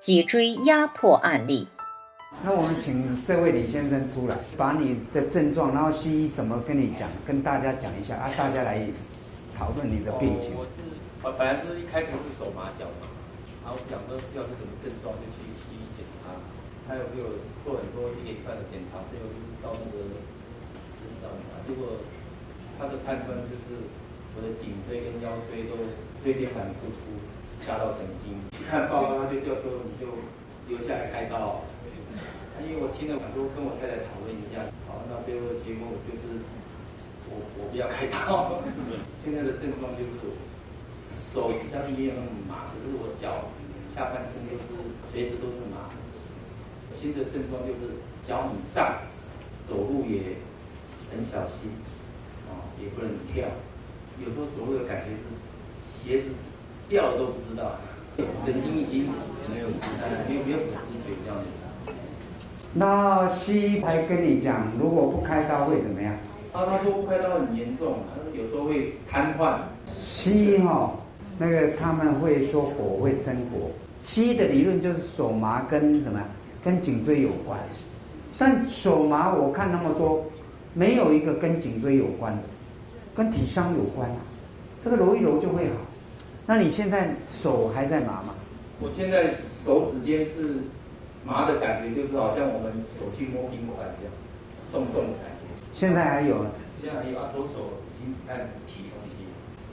脊椎压迫案例。那我们请这位李先生出来，把你的症状，然后西医怎么跟你讲，跟大家讲一下啊，大家来讨论你的病情。我是，我本来是一开始是手麻脚麻，然后想说不知道是什么症状，就去西医检查，他有没有做很多一连串的检查，最后就是到那个，到结果他的判断就是我的颈椎跟腰椎都椎间盘突出，下到神经。看报告他就叫做你就留下来开刀。因为我听了很多，跟我太太讨论一下，好，那最后的结果就是我我不要开刀。现在的症状就是手比较没有那么麻，可是我脚下半身就是随时都是麻。新的症状就是脚很胀，走路也很小心，啊，也不能跳，有时候走路的感觉是鞋子掉了都不知道，神经已经没有没有没有知觉这样子。那西医还跟你讲，如果不开刀会怎么样？啊，他说不开刀很严重，他说有时候会瘫痪。西医哈，那个他们会说火会生火。西医的理论就是手麻跟什么，跟颈椎有关。但手麻我看那么多，没有一个跟颈椎有关的，跟体伤有关啊。这个揉一揉就会好。那你现在手还在麻吗？我现在手指尖是。麻的感觉就是好像我们手去摸冰块一样，动动的感觉。现在还有？现在还有啊，左手已经不太能提东西。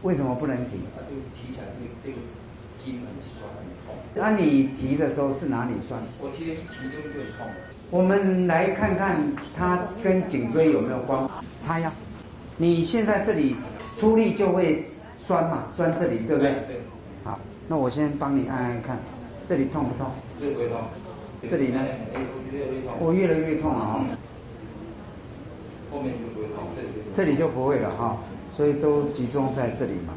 为什么不能提？啊，就提起来这个这个筋很酸很痛。那你提的时候是哪里酸？我提的提这个就很痛。我们来看看它跟颈椎有没有关。插腰。你现在这里出力就会酸嘛？酸这里对不对？对。好，那我先帮你按按看，这里痛不痛？这不痛。这里呢？我越来越痛了哈！后面就不会痛，这里就不会了哈，所以都集中在这里嘛。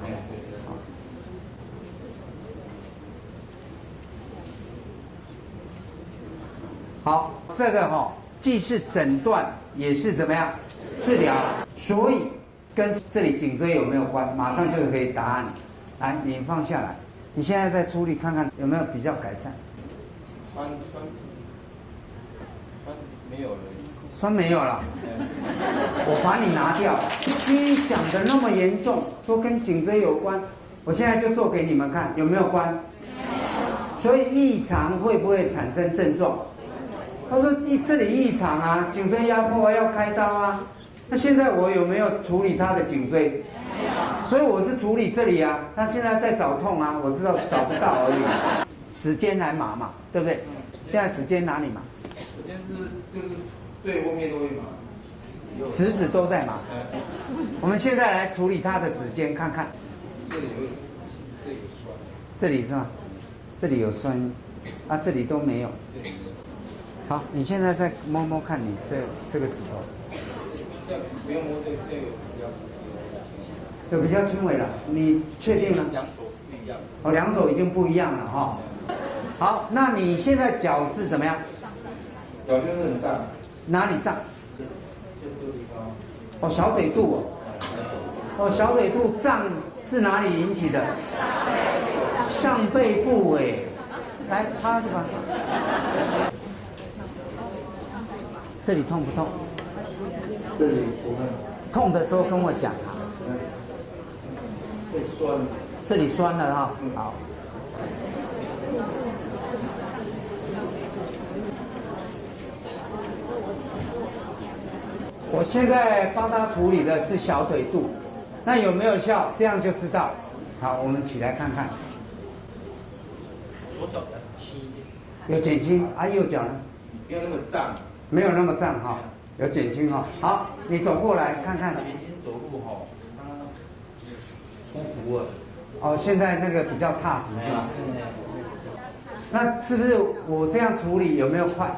好，这个哈既是诊断，也是怎么样治疗，所以跟这里颈椎有没有关，马上就可以答案。来，你放下来，你现在在处理，看看有没有比较改善。酸酸酸没有了，酸没有了，我把你拿掉。西医讲的那么严重，说跟颈椎有关，我现在就做给你们看，有没有关？所以异常会不会产生症状？他说异这里异常啊，颈椎压迫要开刀啊。那现在我有没有处理他的颈椎？所以我是处理这里啊，他现在在找痛啊，我知道找不到而已。指尖来麻嘛，对不对？现在指尖哪里麻？指尖是就是最后面都会麻，食指都在麻。我们现在来处理他的指尖，看看。这里有，这里有酸。这里是吗？这里有酸，啊，这里都没有。好，你现在再摸摸看你这这个指头。这样不用摸这这个比较，有比较轻微了。你确定吗？两手不一样。哦，两手已经不一样了哈。好，那你现在脚是怎么样？脚就是很胀。哪里胀？就这个地方。哦，小腿肚。哦，小腿肚胀是哪里引起的？上背部哎，来趴着吧。这里痛不痛？这里不痛。痛的时候跟我讲啊。会酸。这里酸了哈。好。我现在帮他处理的是小腿肚，那有没有效？这样就知道。好，我们起来看看。左脚比较轻一点。有减轻啊？右脚呢？没有那么胀。没有那么胀哈，有减轻哈。好，你走过来看看。已经走路哈，舒服了。哦，现在那个比较踏实是吧？那是不是我这样处理有没有快？